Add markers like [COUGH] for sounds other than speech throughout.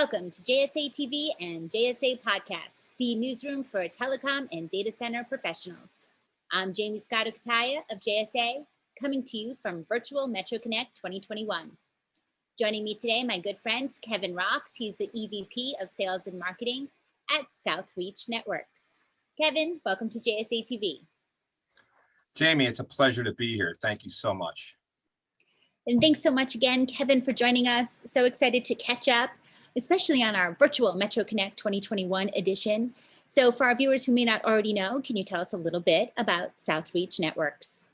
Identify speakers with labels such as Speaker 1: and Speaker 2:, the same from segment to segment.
Speaker 1: Welcome to JSA TV and JSA Podcasts, the newsroom for telecom and data center professionals. I'm Jaymie Scotto Cutaia of JSA, coming to you from Virtual Metro Connect 2021. Joining me today, my good friend Kevin Rocks. He's the EVP of Sales and Marketing at Southreach Networks. Kevin, welcome to JSA TV.
Speaker 2: Jamie, it's a pleasure to be here. Thank you so much.
Speaker 1: And thanks so much again, Kevin, for joining us. So excited to catch up, especially on our virtual Metro Connect 2021 edition. So for our viewers who may not already know, can you tell us a little bit about Southreach Networks?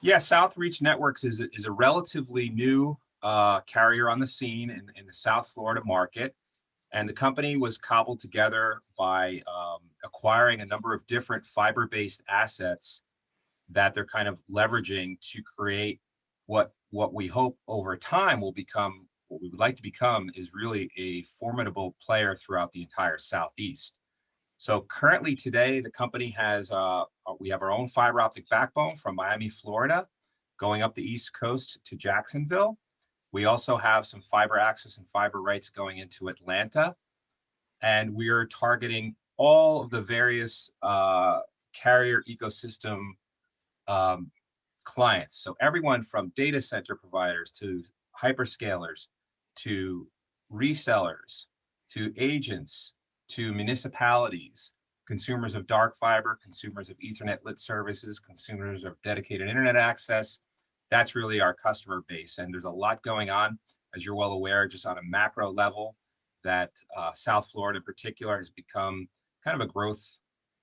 Speaker 2: Yeah, Southreach Networks is a, is a relatively new uh, carrier on the scene in, in, the South Florida market. And the company was cobbled together by um, acquiring a number of different fiber-based assets that they're kind of leveraging to create what what we hope over time will become what we would like to become is really a formidable player throughout the entire southeast. So currently today the company has uh, uh, we have our own fiber optic backbone from miami florida going up the east coast to jacksonville. We also have some fiber access and fiber rights going into atlanta. And we are targeting all of the various uh, carrier ecosystem um, clients. So everyone from data center providers to hyperscalers to resellers to agents to municipalities, consumers of dark fiber, consumers of ethernet lit services, consumers of dedicated internet access. That's really our customer base. And there's a lot going on, as you're well aware, just on a macro level that uh, South Florida in particular has become kind of a growth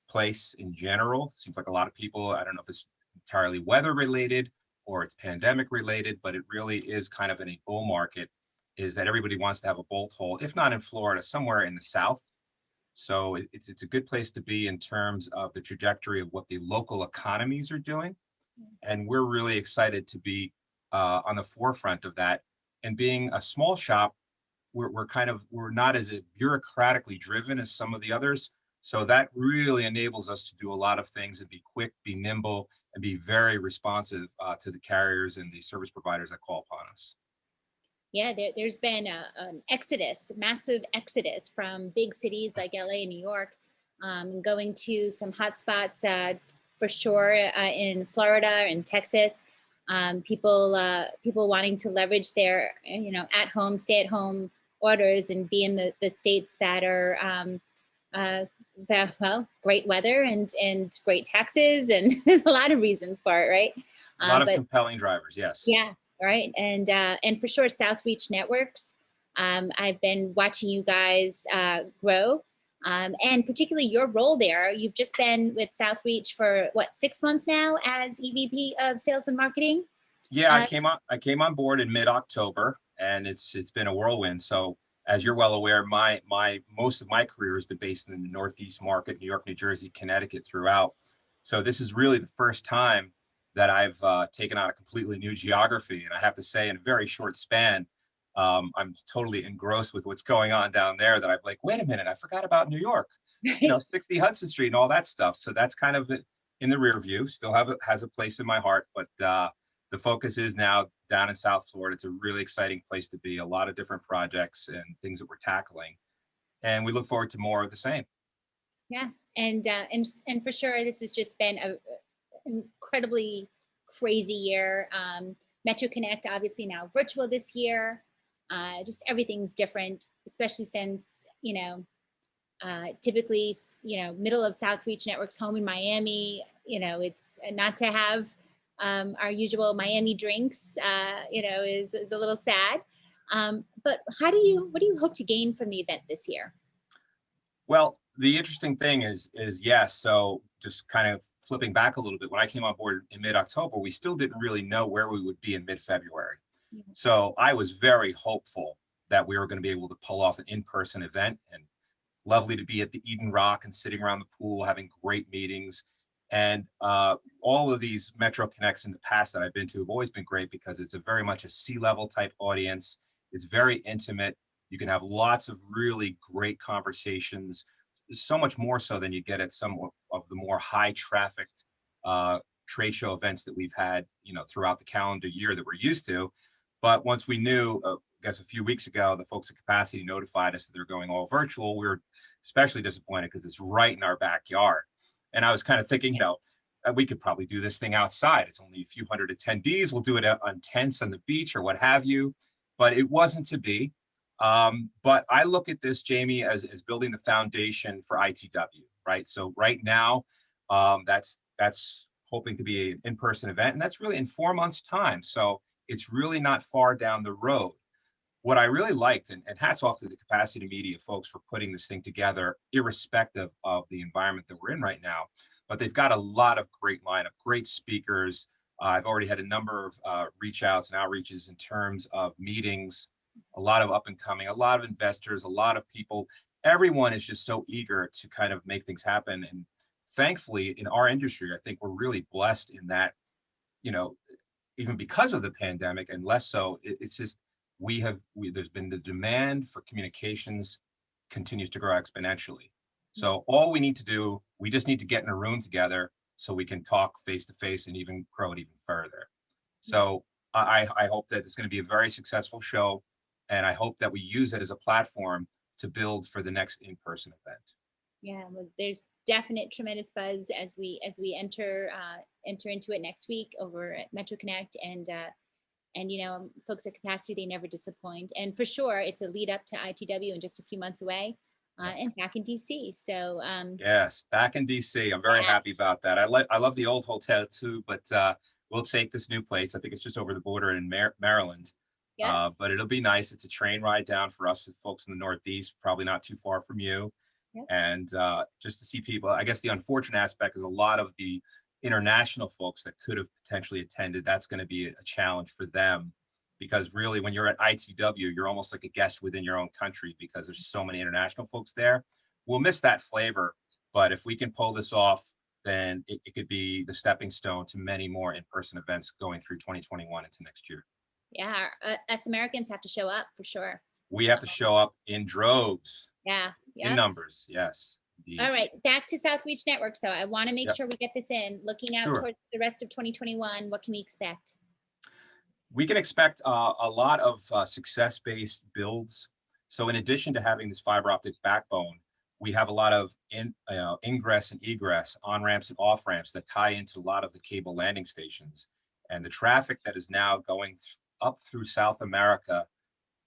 Speaker 2: place in general. Seems like a lot of people, I don't know if it's entirely weather related or it's pandemic related, but it really is kind of in a bull market is that everybody wants to have a bolt hole, if not in Florida, somewhere in the South. So it's, it's a good place to be in terms of the trajectory of what the local economies are doing. And we're really excited to be uh, on the forefront of that. And being a small shop, we're, we're kind of, we're not as bureaucratically driven as some of the others. So that really enables us to do a lot of things and be quick, be nimble, and be very responsive uh, to the carriers and the service providers that call upon us.
Speaker 1: Yeah, there, has been a, an exodus, massive exodus from big cities like LA and New York, um, going to some hotspots uh, for sure uh, in Florida and Texas. Um, people, uh, people wanting to leverage their, you know, at home, stay at home orders and be in the, the states that are um, uh, well, great weather and and great taxes, and [LAUGHS] there's a lot of reasons for it, right?
Speaker 2: A lot um, of but, compelling drivers, yes.
Speaker 1: Yeah, right, and uh, and for sure, Southreach Networks. Um, I've been watching you guys uh, grow, um, and particularly your role there. You've just been with Southreach for what six months now as EVP of Sales and Marketing.
Speaker 2: Yeah, uh, I came on. I came on board in mid October, and it's it's been a whirlwind. So as you're well aware, my my most of my career has been based in the Northeast market, New York, New Jersey, Connecticut throughout. So this is really the first time that I've uh, taken on a completely new geography. And I have to say in a very short span, um, I'm totally engrossed with what's going on down there that I'm like, wait a minute, I forgot about New York, you know, [LAUGHS] 60 Hudson Street and all that stuff. So that's kind of in the rear view, still have it has a place in my heart, but uh, the focus is now down in South Florida. It's a really exciting place to be, a lot of different projects and things that we're tackling. And we look forward to more of the same.
Speaker 1: Yeah, and uh, and and for sure, this has just been a incredibly crazy year. Um, Metro Connect, obviously now virtual this year. Uh, just everything's different, especially since you know, uh, typically you know, middle of Southreach Networks home in Miami. You know, it's not to have um, our usual Miami drinks, uh, you know, is, is a little sad. Um, but how do you, what do you hope to gain from the event this year?
Speaker 2: Well, the interesting thing is, is yes. So just kind of flipping back a little bit, when I came on board in mid-October, we still didn't really know where we would be in mid-February. Mm -hmm. So I was very hopeful that we were going to be able to pull off an in-person event and lovely to be at the Eden Rock and sitting around the pool, having great meetings and uh, all of these Metro Connects in the past that I've been to have always been great because it's a very much a C-level type audience. It's very intimate. You can have lots of really great conversations, so much more so than you get at some of the more high trafficked uh, trade show events that we've had, you know, throughout the calendar year that we're used to. But once we knew, uh, guess a few weeks ago, the folks at Capacity notified us that they're going all virtual. We were especially disappointed because it's right in our backyard. And I was kind of thinking, you know, uh, we could probably do this thing outside. It's only a few hundred attendees. We'll do it on tents on the beach or what have you. But it wasn't to be. Um, but I look at this, Jaymie, as, as building the foundation for ITW, right? So right now, um, that's that's hoping to be an in-person event, and that's really in four months' time. So it's really not far down the road. What I really liked, and, and hats off to the capacity media folks for putting this thing together, irrespective of the environment that we're in right now, but they've got a lot of great lineup, great speakers. Uh, I've already had a number of uh, reach outs and outreaches in terms of meetings, a lot of up and coming, a lot of investors, a lot of people. Everyone is just so eager to kind of make things happen. And thankfully, in our industry, I think we're really blessed in that, you know, even because of the pandemic and less so, it, it's just we have we, there's been the demand for communications continues to grow exponentially. So all we need to do, we just need to get in a room together so we can talk face to face and even grow it even further. So I, I hope that it's going to be a very successful show. And I hope that we use it as a platform to build for the next in-person event.
Speaker 1: Yeah, well, there's definite tremendous buzz as we as we enter uh, enter into it next week over at Metro Connect and uh, and you know folks at Capacity they never disappoint and for sure it's a lead up to ITW in just a few months away uh, and back in DC. So um,
Speaker 2: yes, back in DC. I'm very yeah. happy about that. I like I love the old hotel too, but uh, we'll take this new place. I think it's just over the border in Mar Maryland. Yeah. Uh, but it'll be nice. It's a train ride down for us folks in the Northeast, probably not too far from you. Yep. And uh, just to see people, I guess the unfortunate aspect is a lot of the international folks that could have potentially attended, that's going to be a challenge for them because really when you're at ITW, you're almost like a guest within your own country because there's so many international folks there. We'll miss that flavor, but if we can pull this off, then it, it could be the stepping stone to many more in-person events going through 2021 into next year.
Speaker 1: Yeah, uh, us Americans have to show up for sure.
Speaker 2: We have to show up in droves.
Speaker 1: Yeah,
Speaker 2: yep. in numbers, yes.
Speaker 1: Indeed. All right, back to South Reach Networks though. I want to make yep. sure we get this in. Looking out sure. towards the rest of 2021, what can we expect?
Speaker 2: we can expect uh, a lot of uh, success-based builds. So in addition to having this fiber optic backbone, we have a lot of in, uh, ingress and egress, on-ramps and off-ramps that tie into a lot of the cable landing stations. And the traffic that is now going up through South America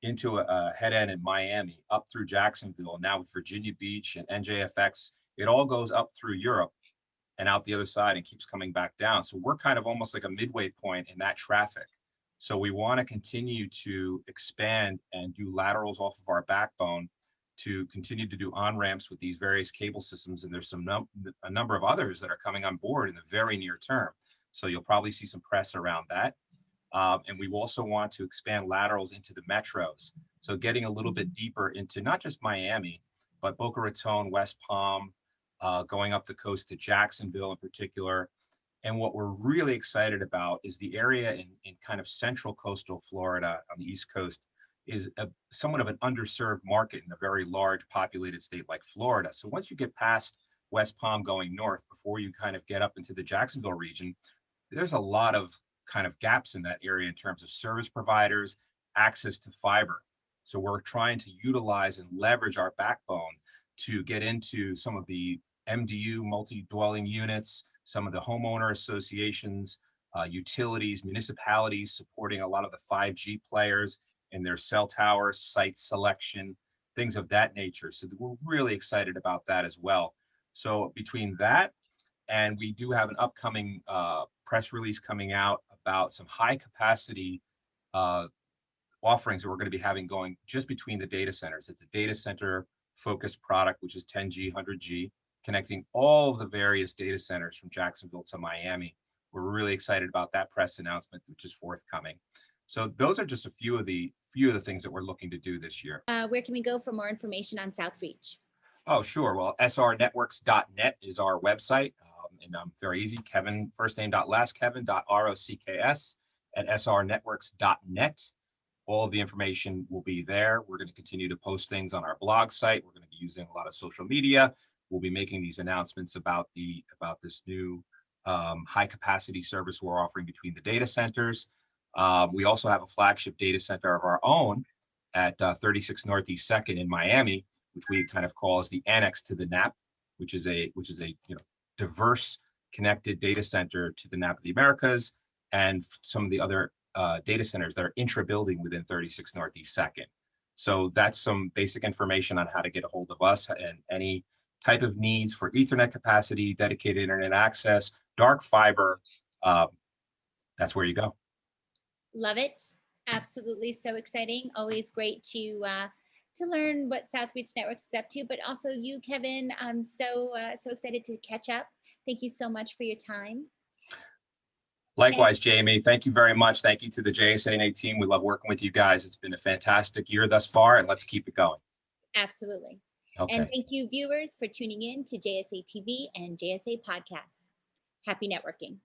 Speaker 2: into a, a, head end in Miami, up through Jacksonville, now with Virginia Beach and NJFX, it all goes up through Europe and out the other side and keeps coming back down. So we're kind of almost like a midway point in that traffic. So we want to continue to expand and do laterals off of our backbone to continue to do on-ramps with these various cable systems. And there's some num a number of others that are coming on board in the very near term. So you'll probably see some press around that. Um, and we also want to expand laterals into the metros. So getting a little bit deeper into not just Miami, but Boca Raton, West Palm, uh, going up the coast to Jacksonville in particular, and what we're really excited about is the area in, in kind of central coastal Florida on the East Coast is a, somewhat of an underserved market in a very large populated state like Florida. So once you get past West Palm going north, before you kind of get up into the Jacksonville region, there's a lot of kind of gaps in that area in terms of service providers, access to fiber. So we're trying to utilize and leverage our backbone to get into some of the MDU multi-dwelling units, some of the homeowner associations, uh, utilities, municipalities supporting a lot of the 5G players and their cell tower site selection, things of that nature. So we're really excited about that as well. So between that and we do have an upcoming uh, press release coming out about some high capacity uh, offerings that we're going to be having going just between the data centers. It's a data center focused product, which is 10G, 100G connecting all the various data centers from Jacksonville to Miami. We're really excited about that press announcement, which is forthcoming. So those are just a few of the few of the things that we're looking to do this year.
Speaker 1: Uh, where can we go for more information on Southreach?
Speaker 2: Oh, sure. Well, srnetworks.net is our website. Um, and um, very easy, Kevin, first name dot last Kevin dot R-O-C-K-S at srnetworks.net. All of the information will be there. We're going to continue to post things on our blog site. We're going to be using a lot of social media we'll be making these announcements about the about this new um, high capacity service we're offering between the data centers. Um, we also have a flagship data center of our own at uh, 36 Northeast Second in Miami, which we kind of call as the annex to the NAP, which is a which is a you know diverse connected data center to the NAP of the Americas and some of the other uh, data centers that are intra-building within 36 Northeast Second. So that's some basic information on how to get a hold of us and any type of needs for Ethernet capacity, dedicated internet access, dark fiber. um, That's where you go.
Speaker 1: Love it. Absolutely. So exciting. Always great to uh, to learn what South Reach Networks is up to, but also you, Kevin. I'm so uh, so excited to catch up. Thank you so much for your time.
Speaker 2: Likewise, Jaymie, thank you very much. Thank you to the JSANA team. We love working with you guys. It's been a fantastic year thus far, and let's keep it going.
Speaker 1: Absolutely. And thank you, viewers, for tuning in to JSA TV and JSA Podcasts. Happy networking.